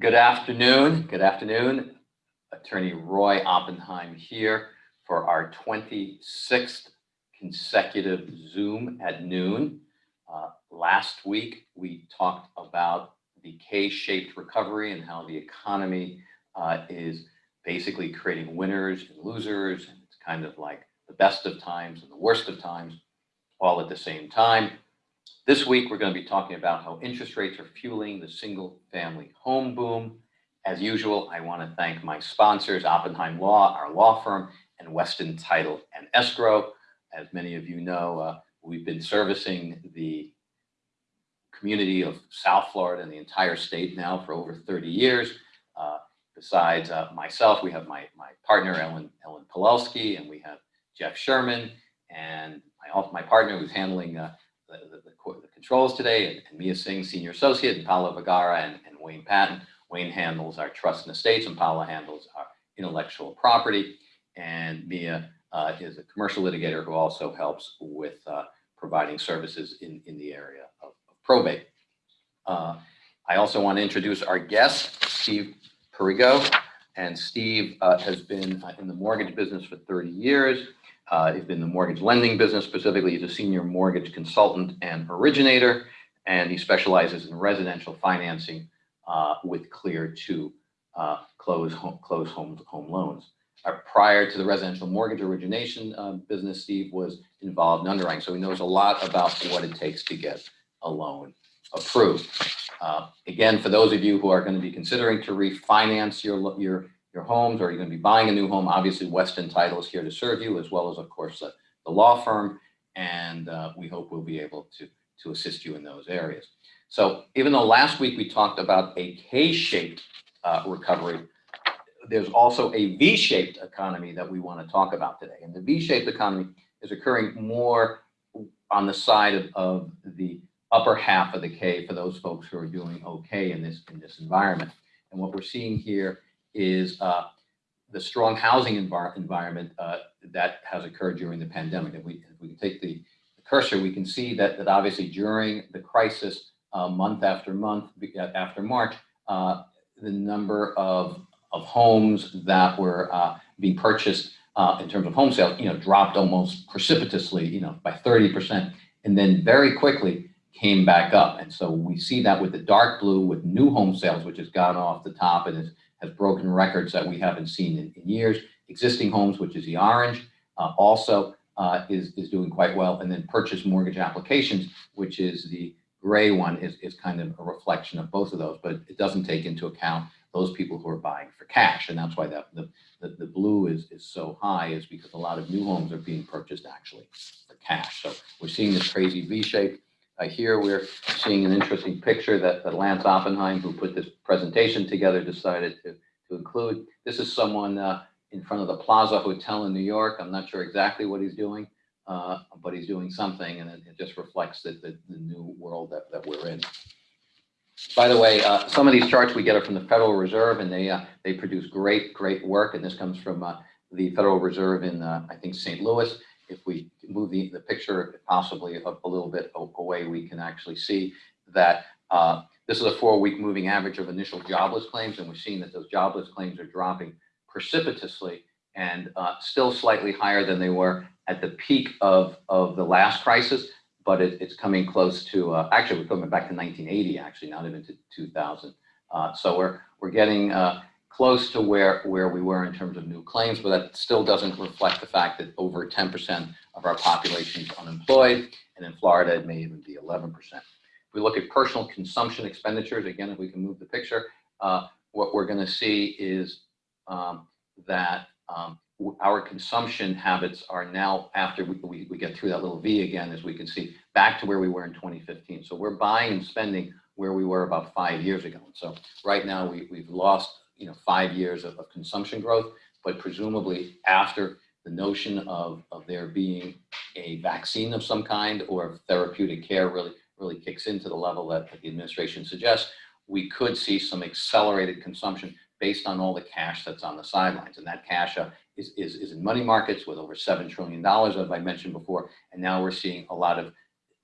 Good afternoon. Good afternoon. Attorney Roy Oppenheim here for our 26th consecutive Zoom at noon. Uh, last week, we talked about the K-shaped recovery and how the economy uh, is basically creating winners and losers. And it's kind of like the best of times and the worst of times all at the same time. This week, we're going to be talking about how interest rates are fueling the single family home boom. As usual, I want to thank my sponsors, Oppenheim Law, our law firm, and Weston Title and Escrow. As many of you know, uh, we've been servicing the community of South Florida and the entire state now for over 30 years. Uh, besides uh, myself, we have my, my partner, Ellen, Ellen Pawelski, and we have Jeff Sherman, and my, my partner who's handling uh, the, the, the, the, controls today, and, and, Mia Singh, Senior Associate, and Paolo Vergara, and, and Wayne Patton. Wayne handles our trust and estates, and Paolo handles our intellectual property. And Mia uh, is a commercial litigator who also helps with uh, providing services in, in the area of, of probate. Uh, I also want to introduce our guest, Steve Perigo. And Steve uh, has been uh, in the mortgage business for 30 years. Uh, he's been in the mortgage lending business specifically. He's a senior mortgage consultant and originator, and he specializes in residential financing uh, with Clear to uh, close home, close home, home loans. Uh, prior to the residential mortgage origination uh, business, Steve was involved in underwriting, so he knows a lot about what it takes to get a loan approved. Uh, again, for those of you who are going to be considering to refinance your your your homes or you're going to be buying a new home, obviously Weston Title is here to serve you as well as, of course, the, the law firm. And uh, we hope we'll be able to, to assist you in those areas. So even though last week we talked about a K-shaped uh, recovery, there's also a V-shaped economy that we want to talk about today. And the V-shaped economy is occurring more on the side of, of the upper half of the K for those folks who are doing okay in this, in this environment. And what we're seeing here is uh, the strong housing envir environment uh, that has occurred during the pandemic. If we, if we take the, the, cursor, we can see that, that obviously during the crisis, uh, month after month, uh, after March, uh, the number of, of homes that were uh, being purchased in terms of home sales, you know, dropped almost precipitously, you know, by 30%, and then very quickly came back up. And so we see that with the dark blue with new home sales, which has gone off the top and is has broken records that we haven't seen in, in years. Existing homes, which is the orange, uh, also uh, is, is doing quite well. And then purchase mortgage applications, which is the gray one, is, is kind of a reflection of both of those, but it doesn't take into account those people who are buying for cash. And that's why that, the, the, the blue is, is so high is because a lot of new homes are being purchased actually for cash. So we're seeing this crazy V shape. Uh, here we're seeing an interesting picture that, that Lance Oppenheim, who put this presentation together, decided to, to include. This is someone uh, in front of the Plaza Hotel in New York. I'm not sure exactly what he's doing, uh, but he's doing something, and it, it just reflects the, the, the, new world that, that we're in. By the way, uh, some of these charts we get are from the Federal Reserve, and they uh, they produce great, great work. And this comes from uh, the Federal Reserve in, I think, St. Louis if we move the, the picture possibly a, a little bit away, we can actually see that uh, this is a four-week moving average of initial jobless claims, and we're seeing that those jobless claims are dropping precipitously and uh, still slightly higher than they were at the peak of, of the last crisis, but it, it's coming close to, uh, actually we're coming back to 1980, actually, not even to 2000. Uh, so we're, we're getting uh, close to where, where we were in terms of new claims, but that still doesn't reflect the fact that over 10% of our population is unemployed, and in Florida it may even be 11%. If we look at personal consumption expenditures, again, if we can move the picture, uh, what we're going to see is um, that um, our consumption habits are now, after we, we, we, get through that little V again, as we can see, back to where we were in 2015. So we're buying and spending where we were about five years ago. So right now we, we've lost you know, five years of, of consumption growth, but presumably after the notion of, of there being a vaccine of some kind or therapeutic care really, really kicks into the level that, that the administration suggests, we could see some accelerated consumption based on all the cash that's on the sidelines. And that cash uh, is, is, is in money markets with over $7 trillion, as I mentioned before. And now we're seeing a lot of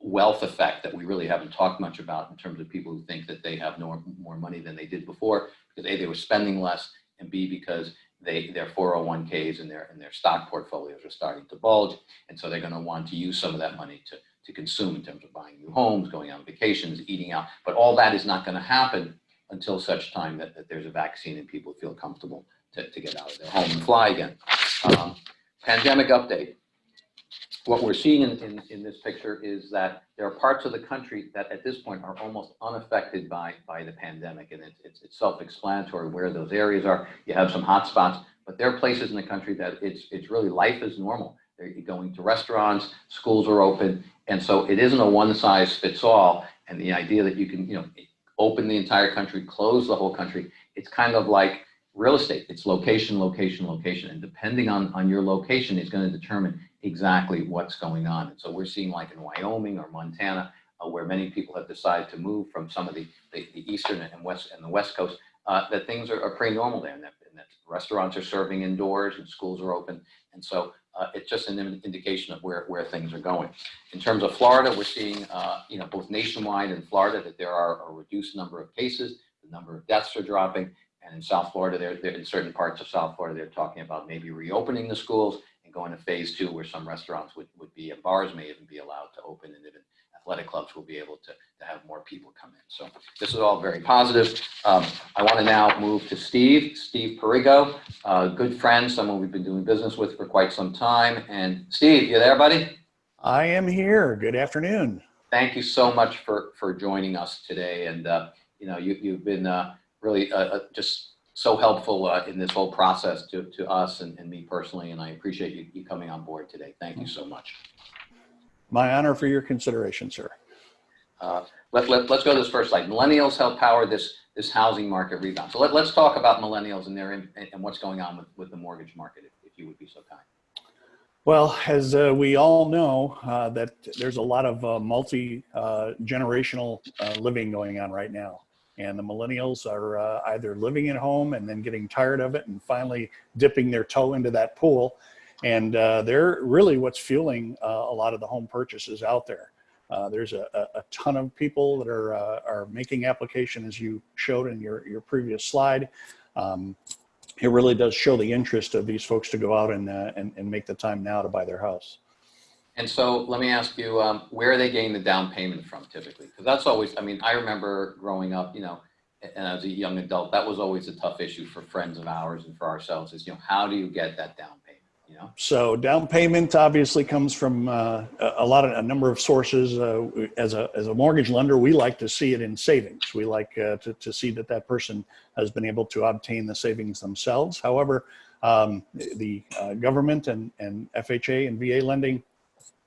wealth effect that we really haven't talked much about in terms of people who think that they have no more money than they did before because A, they were spending less, and B, because they, their 401ks and their, and their stock portfolios are starting to bulge. And so they're going to want to use some of that money to, to consume in terms of buying new homes, going on vacations, eating out. But all that is not going to happen until such time that, that there's a vaccine and people feel comfortable to, to get out of their home and fly again. Um, pandemic update. What we're seeing in, in, in this picture is that there are parts of the country that at this point are almost unaffected by, by the pandemic. And it's, it's, it's self-explanatory where those areas are. You have some hot spots, but there are places in the country that it's, it's really life is normal. They're going to restaurants, schools are open. And so it isn't a one size fits all. And the idea that you can, you know, open the entire country, close the whole country, it's kind of like real estate. It's location, location, location. And depending on, on your location is going to determine exactly what's going on. And so we're seeing like in Wyoming or Montana, uh, where many people have decided to move from some of the, the, the eastern and west and the west coast, uh, that things are, are pretty normal there, and that, and that restaurants are serving indoors and schools are open. And so uh, it's just an indication of where, where things are going. In terms of Florida, we're seeing, uh, you know, both nationwide and Florida that there are a reduced number of cases, the number of deaths are dropping, and in South Florida, they're, they're in certain parts of South Florida, they're talking about maybe reopening the schools going to phase two where some restaurants would, would be and bars may even be allowed to open and even athletic clubs will be able to, to have more people come in. So this is all very positive. Um, I want to now move to Steve, Steve Perigo, a good friend, someone we've been doing business with for quite some time. And Steve, you there, buddy? I am here. Good afternoon. Thank you so much for, for joining us today. And, uh, you know, you, you've been uh, really uh, uh just so helpful uh, in this whole process to, to us and, and me personally, and I appreciate you, you coming on board today. Thank you so much. My honor for your consideration, sir. Uh, let, let, let's go to this first slide. Millennials help power this, this housing market rebound. So let, let's talk about millennials and, their, and what's going on with, with the mortgage market, if, if you would be so kind. Well, as uh, we all know, uh, that there's a lot of uh, multi-generational uh, living going on right now. And the millennials are uh, either living at home and then getting tired of it and finally dipping their toe into that pool. And uh, they're really what's fueling uh, a lot of the home purchases out there. Uh, there's a, a, ton of people that are, uh, are making application as you showed in your, your previous slide. Um, it really does show the interest of these folks to go out and, uh, and, and make the time now to buy their house. And so let me ask you, um, where are they getting the down payment from typically? Because that's always, I mean, I remember growing up, you know, and as a young adult, that was always a tough issue for friends of ours and for ourselves is, you know, how do you get that down payment? You know? So down payment obviously comes from uh, a lot of a number of sources. Uh, as a as a mortgage lender, we like to see it in savings. We like uh, to to see that that person has been able to obtain the savings themselves. However, um, the uh, government and and FHA and VA lending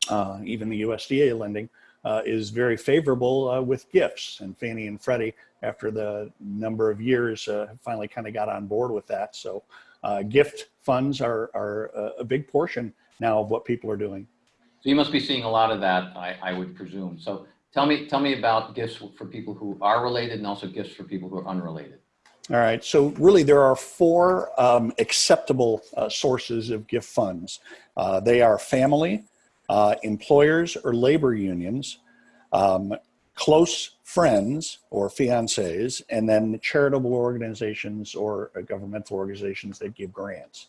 uh, even the USDA lending, uh, is very favorable uh, with gifts. And Fannie and Freddie, after the number of years, uh, finally kind of got on board with that. So uh, gift funds are, are a big portion now of what people are doing. So you must be seeing a lot of that, I, I would presume. So tell me, tell me about gifts for people who are related and also gifts for people who are unrelated. All right, so really there are four um, acceptable uh, sources of gift funds. Uh, they are family, uh, employers or labor unions, um, close friends or fiancés, and then charitable organizations or uh, governmental organizations that give grants.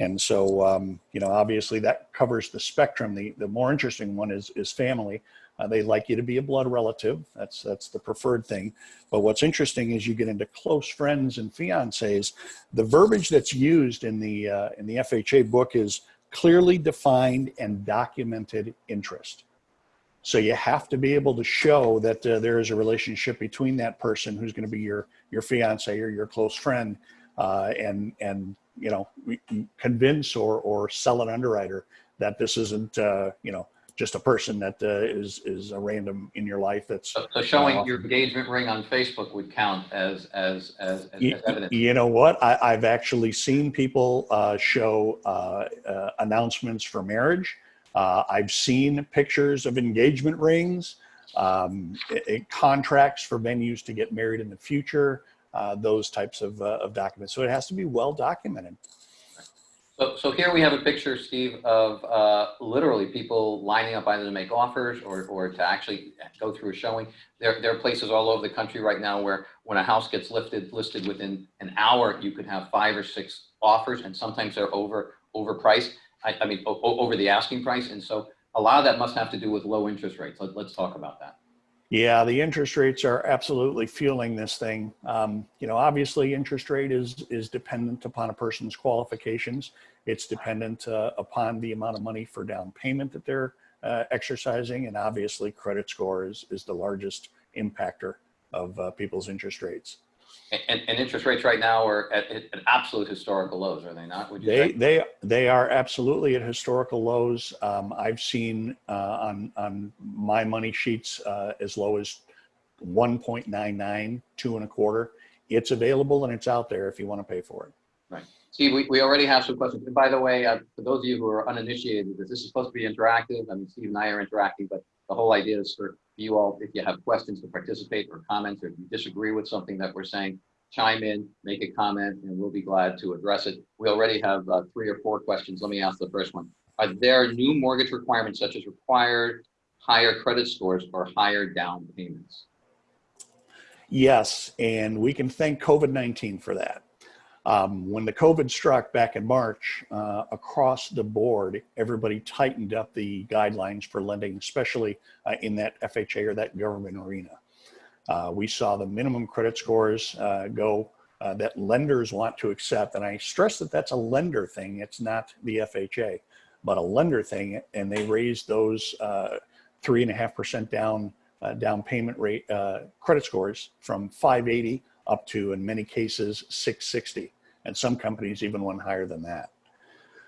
And so, um, you know, obviously that covers the spectrum. The, the more interesting one is, is family. Uh, they like you to be a blood relative. That's, that's the preferred thing. But what's interesting is you get into close friends and fiancés. The verbiage that's used in the, uh, in the FHA book is clearly defined and documented interest. So you have to be able to show that uh, there is a relationship between that person who's going to be your your fiance or your close friend, uh, and and you know convince or or sell an underwriter that this isn't uh, you know just a person that uh, is is a random in your life. That's so, so showing uh, your engagement ring on Facebook would count as as as, as you, evidence. You know what? I, have actually seen people uh, show uh, uh, announcements for marriage. Uh, I've seen pictures of engagement rings, um, it, it, contracts for venues to get married in the future. those types of, of documents. So it has to be well documented. So, so here we have a picture, Steve, of uh, literally people lining up either to make offers or, or to actually go through a showing. There, there are places all over the country right now where when a house gets lifted, listed within an hour, you could have five or six offers and sometimes they're over, overpriced. I, I mean, over the asking price. And so a lot of that must have to do with low interest rates. Let, let's talk about that. Yeah, the interest rates are absolutely fueling this thing. Um, you know, obviously, interest rate is is dependent upon a person's qualifications. It's dependent uh, upon the amount of money for down payment that they're uh, exercising, and obviously, credit score is is the largest impactor of uh, people's interest rates. And, and interest rates right now are at, at absolute historical lows, are they not? Would you They say? they they are absolutely at historical lows. Um, I've seen uh, on on my money sheets uh, as low as 1.99, two and a quarter. It's available and it's out there if you want to pay for it. Right. Steve, we, we already have some questions. And by the way, uh, for those of you who are uninitiated, this is supposed to be interactive. I mean, Steve and I are interacting, but the whole idea is for you all, if you have questions to participate or comments, or if you disagree with something that we're saying, chime in, make a comment, and we'll be glad to address it. We already have uh, three or four questions. Let me ask the first one. Are there new mortgage requirements such as required higher credit scores or higher down payments? Yes, and we can thank COVID 19 for that. Um, when the COVID struck back in March, uh, across the board, everybody tightened up the guidelines for lending, especially uh, in that FHA or that government arena. Uh, we saw the minimum credit scores uh, go uh, that lenders want to accept. And I stress that that's a lender thing, it's not the FHA, but a lender thing. And they raised those uh, three and a half percent down down payment rate credit scores from 580 up to, in many cases, 660. And some companies even went higher than that.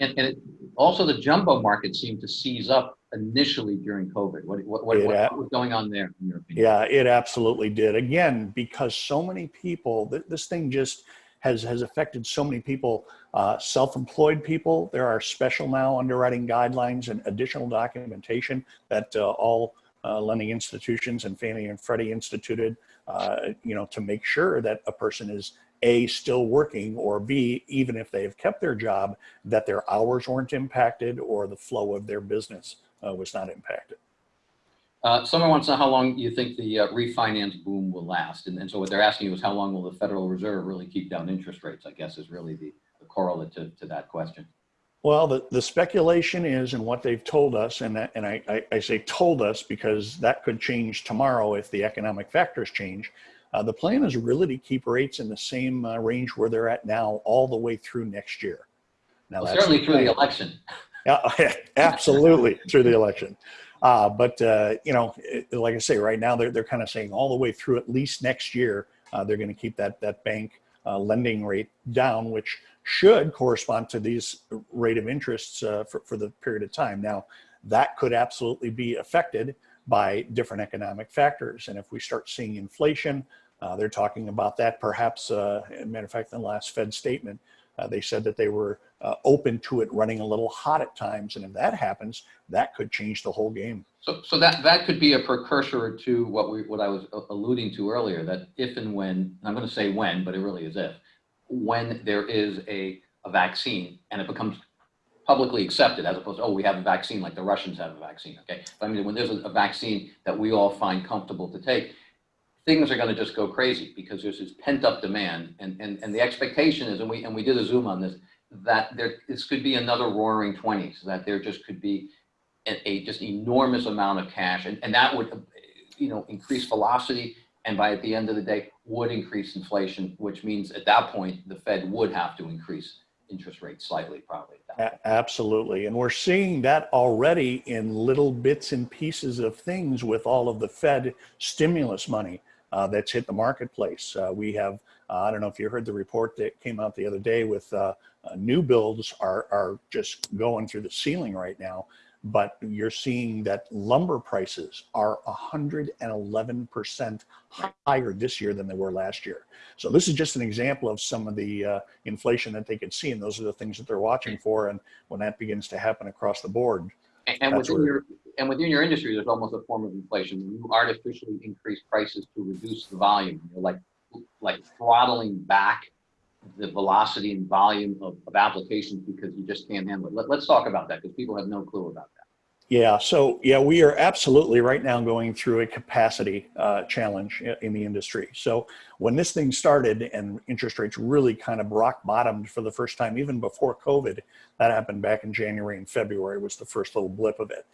And, and it, also the jumbo market seemed to seize up initially during COVID. What, what, what, what was going on there in your opinion? Yeah, it absolutely did. Again, because so many people, th- this thing just has has affected so many people. Uh, self-employed people, there are special now underwriting guidelines and additional documentation that uh, all uh, lending institutions and Fannie and Freddie instituted. Uh, you know, to make sure that a person is a still working or b even if they have kept their job that their hours weren't impacted or the flow of their business uh, was not impacted. Uh, someone wants to know how long you think the uh, refinance boom will last. And, and so what they're asking you is how long will the Federal Reserve really keep down interest rates, I guess is really the, the correlate to, to that question. Well, the, the speculation is, and what they've told us, and, that, and I, I, I say told us because that could change tomorrow if the economic factors change. Uh, the plan is really to keep rates in the same uh, range where they're at now all the way through next year. Now, Well, certainly through the election. Yeah, absolutely through the election. Uh, but uh, you know, it, like I say, right now they're they're kind of saying all the way through at least next year uh, they're going to keep that that bank uh, lending rate down, which should correspond to these rate of interests uh, for for the period of time. Now, that could absolutely be affected by different economic factors, and if we start seeing inflation, uh, they're talking about that. Perhaps, uh, matter of fact, in the last Fed statement, uh, they said that they were uh, open to it running a little hot at times, and if that happens, that could change the whole game. So, so that, that could be a precursor to what we, what I was alluding to earlier, that if and when, and I'm going to say when, but it really is if, when there is a, a vaccine and it becomes publicly accepted as opposed to, oh, we have a vaccine like the Russians have a vaccine, okay? But I mean, when there's a, a vaccine that we all find comfortable to take, things are going to just go crazy because there's this pent up demand and, and, and the expectation is, and we, and we did a Zoom on this, that there, this could be another roaring twenties, that there just could be a, a just enormous amount of cash and, and that would, you know, increase velocity and by at the end of the day would increase inflation, which means at that point, the Fed would have to increase interest rates slightly probably. Absolutely. And we're seeing that already in little bits and pieces of things with all of the Fed stimulus money uh, that's hit the marketplace. Uh, we have, uh, I don't know if you heard the report that came out the other day with uh, uh, new builds are, are just going through the ceiling right now. But you're seeing that lumber prices are 111% higher this year than they were last year. So this is just an example of some of the uh, inflation that they could see, and those are the things that they're watching for. And when that begins to happen across the board, And- And within where- your, and within your industry, there's almost a form of inflation. You artificially increase prices to reduce the volume. You're like, like throttling back the velocity and volume of, of applications because you just can't handle it. Let, let's talk about that because people have no clue about that. Yeah, so yeah, we are absolutely right now going through a capacity uh, challenge in the industry. So when this thing started and interest rates really kind of rock bottomed for the first time, even before COVID, that happened back in January and February was the first little blip of it.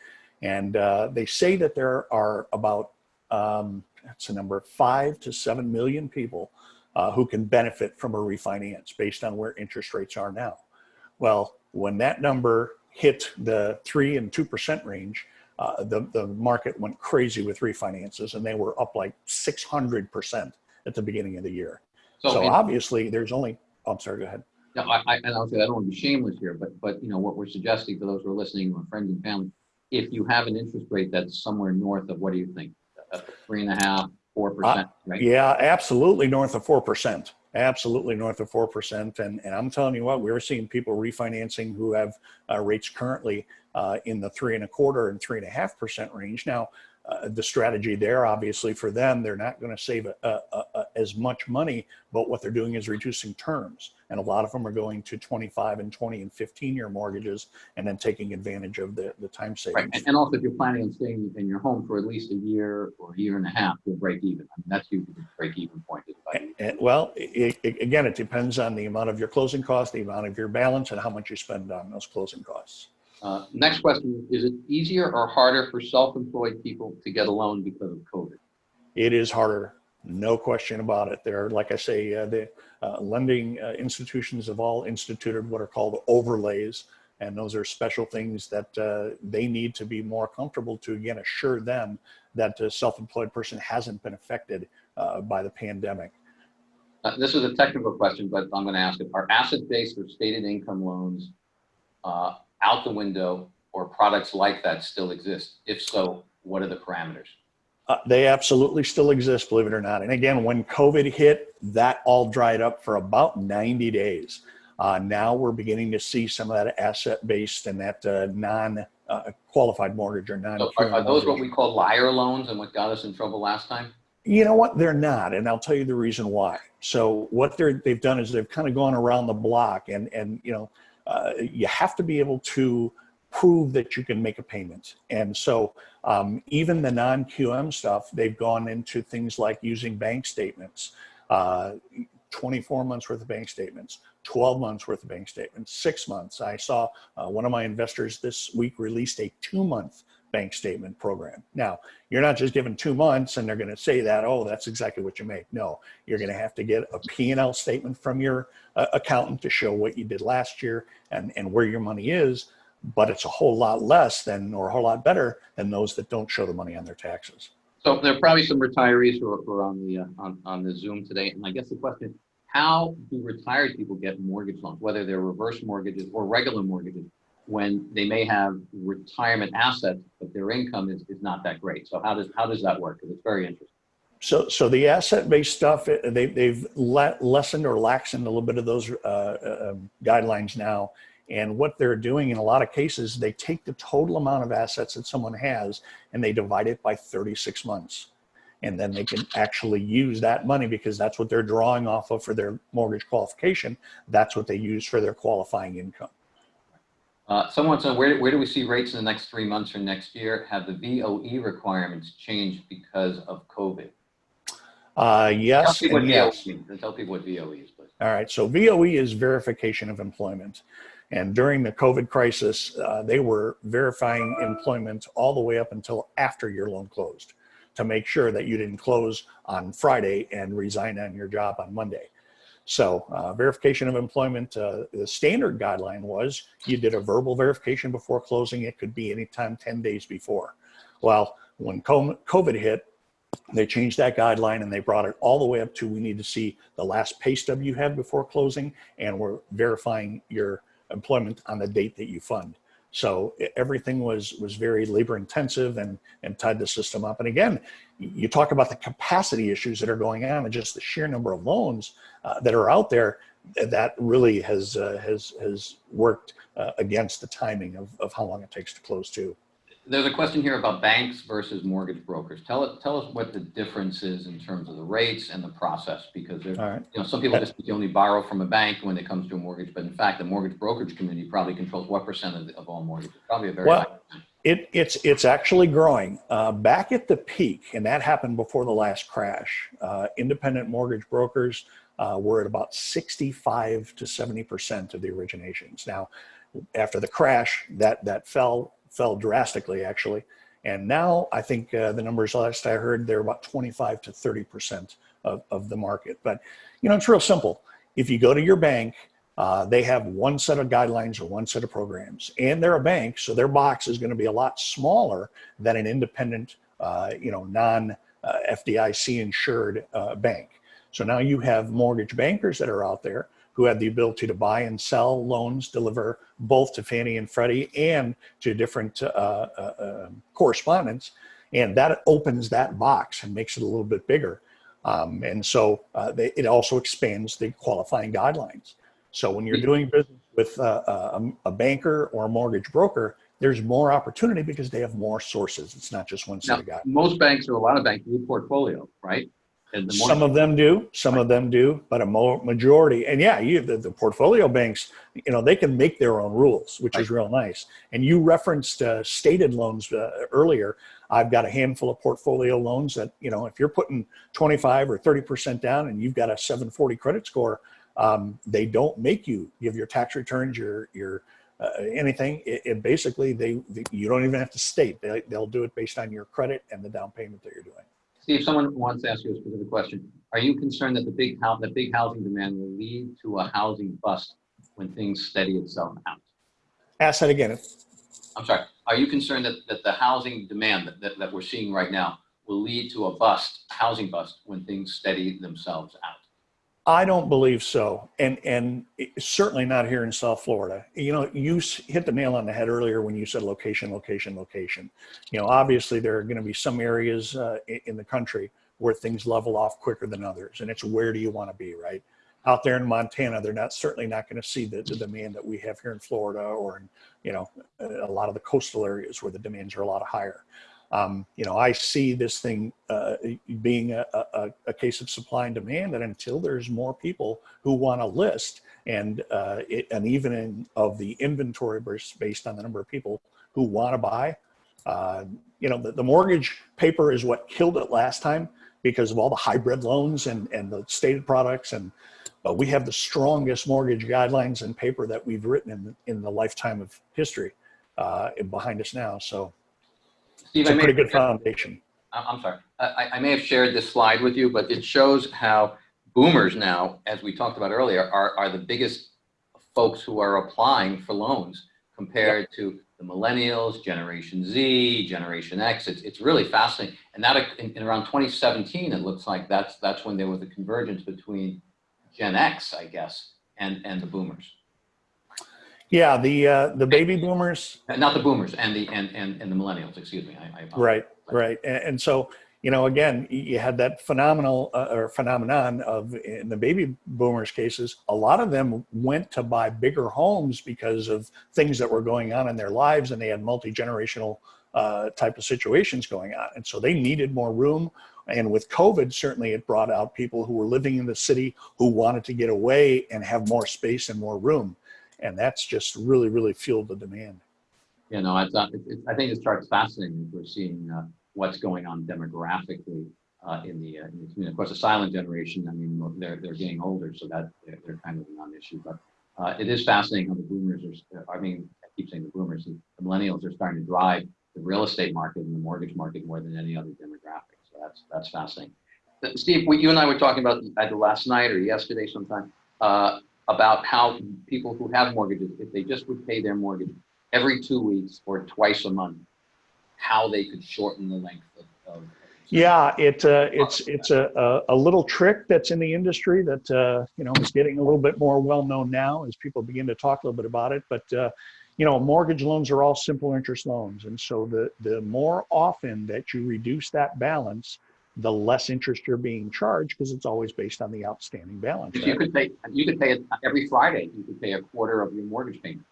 And uh, they say that there are about, um, that's a number, five to seven million people uh, who can benefit from a refinance based on where interest rates are now. Well, when that number hit the three and two percent range, uh, the the market went crazy with refinances, and they were up like six hundred percent at the beginning of the year. So, So obviously, there's only. oh, I'm sorry. Go ahead. No, I, I, and I'll say, I don't want to be shameless here, but, but, you know, what we're suggesting for those who are listening, or friends and family, if you have an interest rate that's somewhere north of, what do you think? Uh, Three and a half, four percent, right? Yeah, absolutely north of four percent. Absolutely north of four percent. And and I'm telling you what, we're seeing people refinancing who have uh, rates currently uh, in the three and a quarter and three and a half percent range. Now, uh, the strategy there, obviously, for them, they're not going to save a, a, a- as much money, but what they're doing is reducing terms. And a lot of them are going to 25 and 20 and 15 year mortgages and then taking advantage of the, the time savings. and, and also if you're planning on staying in your home for at least a year or a year and a half, you'll break even. I mean, that's usually the break even point. And- and- well, i i again, it depends on the amount of your closing costs, the amount of your balance, and how much you spend on those closing costs. Uh, next question, is it easier or harder for self-employed people to get a loan because of COVID? It is harder, no question about it. There, like I say, uh, the uh, lending uh, institutions have all instituted what are called overlays, and those are special things that uh, they need to be more comfortable to again assure them that the self-employed person hasn't been affected uh, by the pandemic. Uh, this is a technical question, but I'm gonna ask it. Are asset-based or stated income loans out the window or products like that still exist? If so, what are the parameters? Uh, they absolutely still exist, believe it or not. And again, when COVID hit, that all dried up for about 90 days. Uh, now we're beginning to see some of that asset-based and that uh, non-qualified mortgage or non. So Are are those what we call liar loans and what got us in trouble last time? You know what? They're not, and I'll tell you the reason why. So what they're they've done is they've kind of gone around the block, and and you know, uh, you have to be able to prove that you can make a payment. And so um, even the non-QM stuff, they've gone into things like using bank statements, uh, 24 months worth of bank statements, 12 months worth of bank statements, six months. I saw uh, one of my investors this week released a two-month bank statement program. Now, you're not just given two months and they're going to say that, oh, that's exactly what you make. No, you're going to have to get a P&L statement from your uh, accountant to show what you did last year and, and where your money is. But it's a whole lot less than, or a whole lot better than those that don't show the money on their taxes. So there are probably some retirees who are, who are on the, uh, on, on the Zoom today. And I guess the question, how do retired people get mortgage loans, whether they're reverse mortgages or regular mortgages, when they may have retirement assets, but their income is, is not that great? So how does, how does that work? Because it's very interesting. So, so the asset-based stuff, eh, they, they've le- lessened or laxened a little bit of those uh, uh, um, guidelines now. And what they're doing in a lot of cases, they take the total amount of assets that someone has and they divide it by 36 months. And then they can actually use that money because that's what they're drawing off of for their mortgage qualification. That's what they use for their qualifying income. Uh, someone said, where, where do we see rates in the next three months or next year? Have the VOE requirements changed because of COVID? Uh, Tell yes people what VOE yes. Tell people what VOE is, please. All right, so VOE is verification of employment. And during the COVID crisis, uh, they were verifying employment all the way up until after your loan closed to make sure that you didn't close on Friday and resign on your job on Monday. So uh, verification of employment, uh, the standard guideline was you did a verbal verification before closing. It could be anytime 10 days before. Well, when COVID hit, they changed that guideline and they brought it all the way up to we need to see the last pay stub you had before closing and we're verifying your employment on the date that you fund. So everything was was very labor intensive and and tied the system up. And again, you talk about the capacity issues that are going on and just the sheer number of loans uh, that are out there. That really has uh, has has worked uh, against the timing of, of how long it takes to close too. There's a question here about banks versus mortgage brokers. Tell it, tell us what the difference is in terms of the rates and the process, because right. you know, some people just only borrow from a bank when it comes to a mortgage, but in fact, the mortgage brokerage community probably controls what percent of, of all mortgages? Probably a very Well. It, it's it's actually growing. Uh, back at the peak, and that happened before the last crash. Uh, independent mortgage brokers uh, were at about 65 to 70 percent of the originations. Now, after the crash, that that fell fell drastically actually, and now I think uh, the numbers last I heard they're about 25 to 30 percent of, of the market. But you know, it's real simple. If you go to your bank uh, they have one set of guidelines or one set of programs, and they're a bank, so their box is going to be a lot smaller than an independent, uh, you know, non uh, FDIC insured uh, bank. So now you have mortgage bankers that are out there who had the ability to buy and sell loans, deliver both to Fannie and Freddie and to different uh, uh, uh, correspondents, and that opens that box and makes it a little bit bigger. Um, and so uh, they, it also expands the qualifying guidelines. So when you're doing business with uh, a, a banker or a mortgage broker, there's more opportunity because they have more sources. It's not just one set Now, of guys. most banks or a lot of banks do portfolio, right? And the more, Some of them do, some of them do, but a majority, and yeah, you the, the portfolio banks, you know, they can make their own rules, which is real nice. And you referenced uh, stated loans uh, earlier. I've got a handful of portfolio loans that, you know, if you're putting 25 or 30% down and you've got a 740 credit score, um, they don't make you give your tax returns, your your uh, anything. It, it basically they, they you don't even have to state. They, they'll do it based on your credit and the down payment that you're doing. Steve, someone wants to ask you a specific question. Are you concerned that the big big housing demand will lead to a housing bust when things steady itself out? Ask that again. I'm sorry, are you concerned that, that the housing demand that, that, that we're seeing right now will lead to a bust, housing bust, when things steady themselves out? I don't believe so, and and certainly not here in South Florida. You know, you hit the nail on the head earlier when you said location, location, location. You know, obviously there are going to be some areas uh, in the country where things level off quicker than others, and it's where do you want to be, right? Out there in Montana, they're not certainly not going to see the, the demand that we have here in Florida or in you know a lot of the coastal areas where the demands are a lot higher. Um, you know, I see this thing uh, being a, a, a case of supply and demand, and until there's more people who want to list, and uh, it, an evening of the inventory based based on the number of people who want to buy, uh, you know, the, the mortgage paper is what killed it last time because of all the hybrid loans and and the stated products, and but we have the strongest mortgage guidelines and paper that we've written in in the lifetime of history uh, behind us now. So Steve, it's a pretty good foundation. I'm sorry. I, I- may have shared this slide with you, but it shows how boomers now, as we talked about earlier, are, are the biggest folks who are applying for loans compared to the millennials, Generation Z, Generation X. It's, it's really fascinating. And that in, in around 2017, it looks like that's, that's when there was a convergence between Gen X, I guess, and, and the boomers. Yeah, the uh, the baby boomers, Not the boomers and the, and, and, and the millennials, excuse me. I, I right, right, and, and so you know, again, you had that phenomenal uh, or phenomenon of in the baby boomers cases, a lot of them went to buy bigger homes because of things that were going on in their lives, and they had multi generational uh, type of situations going on, and so they needed more room. And with COVID, certainly it brought out people who were living in the city who wanted to get away and have more space and more room, and that's just really, really fueled the demand. You know, it's, uh, it, it, I think this chart's fascinating. We're seeing uh, what's going on demographically uh, in the uh, in the community. Of course, the silent generation. I mean, they're they're getting older, so that they're, they're kind of a non-issue. But uh, it is fascinating how the boomers are. I mean, I keep saying the boomers. The millennials are starting to drive the real estate market and the mortgage market more than any other demographic. So that's that's fascinating. Uh, Steve, we, you and I were talking about either last night or yesterday sometime uh, about how people who have mortgages, if they just would pay their mortgage every two weeks or twice a month, how they could shorten the length of. of Yeah, it uh, it's it's a, a a little trick that's in the industry that uh, you know is getting a little bit more well known now as people begin to talk a little bit about it. But uh, you know, mortgage loans are all simple interest loans, and so the the more often that you reduce that balance, the less interest you're being charged because it's always based on the outstanding balance. If you could pay, you could pay it every Friday, you could pay a quarter of your mortgage payment.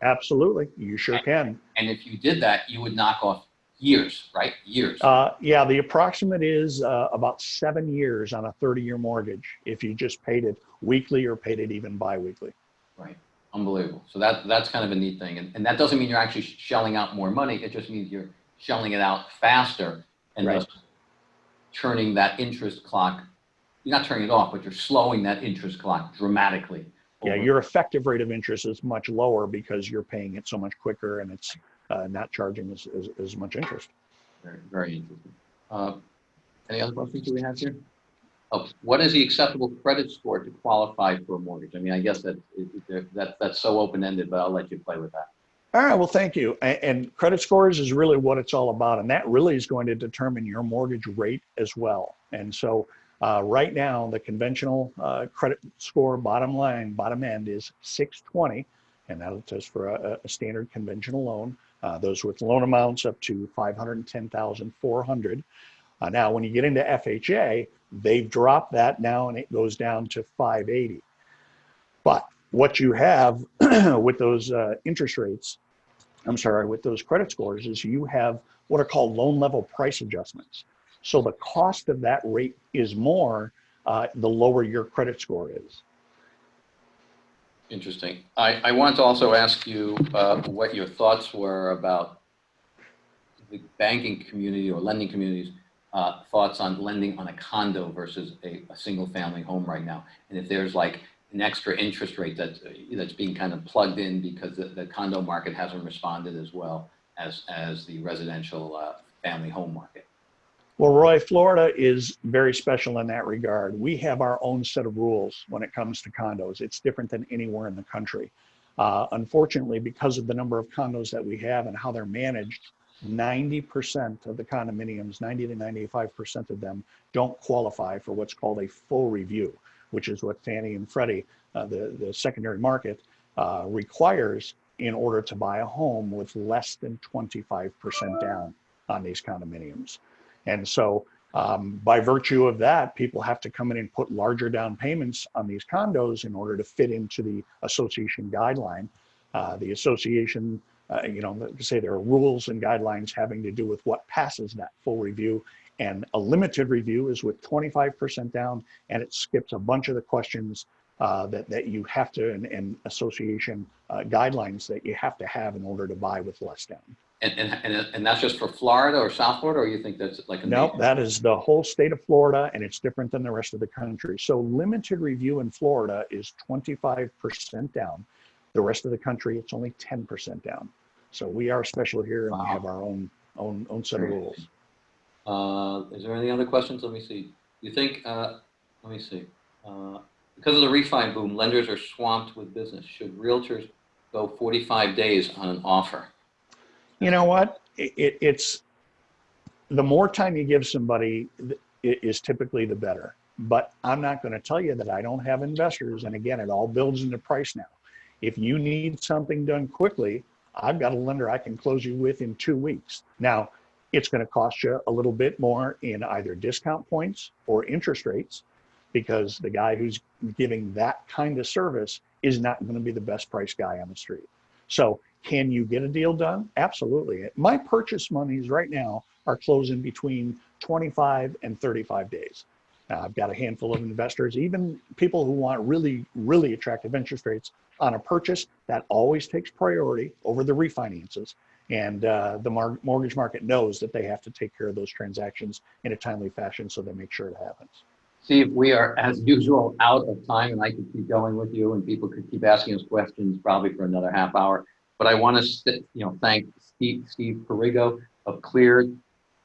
Absolutely, you sure can. And if you did that, you would knock off years, right? Years. Uh, yeah, the approximate is uh, about seven years on a 30-year mortgage if you just paid it weekly or paid it even biweekly. Right. Unbelievable. So that that's kind of a neat thing. And, and that doesn't mean you're actually shelling out more money. It just means you're shelling it out faster and Right. thus turning that interest clock. You're not turning it off, but you're slowing that interest clock dramatically. Yeah, your effective rate of interest is much lower because you're paying it so much quicker and it's uh, not charging as, as, as much interest. Very, very interesting. Uh, Any other questions do we have here? Oh, what is the acceptable credit score to qualify for a mortgage? I mean, I guess that, that, that's so open-ended, but I'll let you play with that. All right, well, thank you. And, credit scores is really what it's all about. And that really is going to determine your mortgage rate as well. And so uh, right now, the conventional uh, credit score bottom line, bottom end is 620. And that is for a, a standard conventional loan. Uh, those with loan amounts up to 510,400. Uh, now, when you get into FHA, they've dropped that now and it goes down to 580. But what you have with those uh, interest rates, I'm sorry, with those credit scores is you have what are called loan level price adjustments. So the cost of that rate is more uh, the lower your credit score is. Interesting. I, I wanted to also ask you uh, what your thoughts were about the banking community or lending communities, uh, thoughts on lending on a condo versus a, a single family home right now. And if there's like an extra interest rate that, that's being kind of plugged in because the, the condo market hasn't responded as well as, as the residential uh, family home market. Well, Roy, Florida is very special in that regard. We have our own set of rules when it comes to condos. It's different than anywhere in the country. Uh, unfortunately, because of the number of condos that we have and how they're managed, 90% of the condominiums, 90 to 95% of them don't qualify for what's called a full review, which is what Fannie and Freddie, uh, the, the secondary market, uh, requires in order to buy a home with less than 25% down on these condominiums. And so um, by virtue of that, people have to come in and put larger down payments on these condos in order to fit into the association guideline. Uh, the association, uh, you know, say there are rules and guidelines having to do with what passes that full review. And a limited review is with 25% down and it skips a bunch of the questions uh, that, that you have to, and, and association uh, guidelines that you have to have in order to buy with less down. And, and, and, and that's just for Florida or South Florida, or you think that's like a? No, major- that is the whole state of Florida and it's different than the rest of the country. So limited review in Florida is 25% down. The rest of the country, it's only 10% down. So we are special here and we have our own, own, own set of rules. Uh, is there any other questions? Let me see. You think, uh, let me see. Uh, because of the refi boom, lenders are swamped with business. Should realtors go 45 days on an offer? You know what? It, it, it's the more time you give somebody is typically the better. But I'm not going to tell you that I don't have investors. And again, it all builds into price now. If you need something done quickly, I've got a lender I can close you with in two weeks. Now, it's going to cost you a little bit more in either discount points or interest rates because the guy who's giving that kind of service is not going to be the best price guy on the street. So, can you get a deal done? Absolutely. My purchase monies right now are closing between 25 and 35 days. Now, I've got a handful of investors, even people who want really, really attractive interest rates on a purchase. That always takes priority over the refinances. And uh, the mar- mortgage market knows that they have to take care of those transactions in a timely fashion, so they make sure it happens. Steve, we are as usual out of time and I could keep going with you and people could keep asking us questions probably for another half hour. But I want to, you know, thank Steve, Steve Perigo of Cleared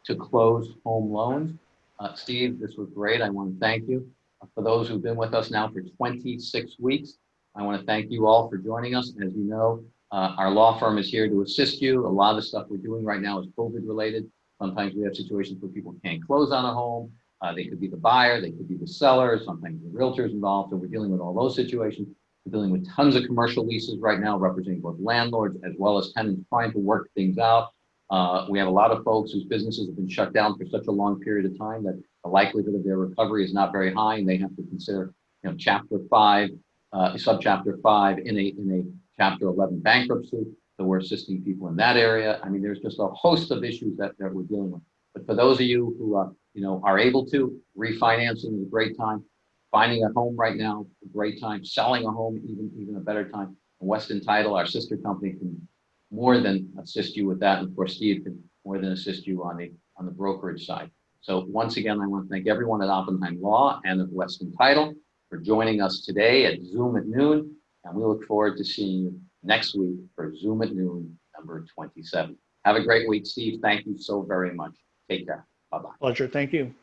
to Close Home Loans. Uh, Steve, this was great. I want to thank you. For those who've been with us now for 26 weeks, I want to thank you all for joining us. As you know, uh, our law firm is here to assist you. A lot of the stuff we're doing right now is COVID related. Sometimes we have situations where people can't close on a home. Uh, they could be the buyer, they could be the seller, sometimes the realtor's involved, and we're dealing with all those situations. We're dealing with tons of commercial leases right now, representing both landlords as well as tenants trying to work things out. Uh, we have a lot of folks whose businesses have been shut down for such a long period of time that the likelihood of their recovery is not very high, and they have to consider, you know, chapter five, uh, subchapter five in a in Chapter 11 bankruptcy, so we're assisting people in that area. I mean, there's just a host of issues that, that we're dealing with. But for those of you who, uh, you know, are able to, refinancing is a great time. Finding a home right now, a great time. Selling a home, even, even a better time. Weston Title, our sister company, can more than assist you with that. And of course, Steve can more than assist you on the, on the brokerage side. So once again, I want to thank everyone at Oppenheim Law and at Weston Title for joining us today at Zoom at noon. And we look forward to seeing you next week for Zoom at noon, number 27. Have a great week, Steve. Thank you so very much. Take care. Bye-bye. Pleasure. Thank you.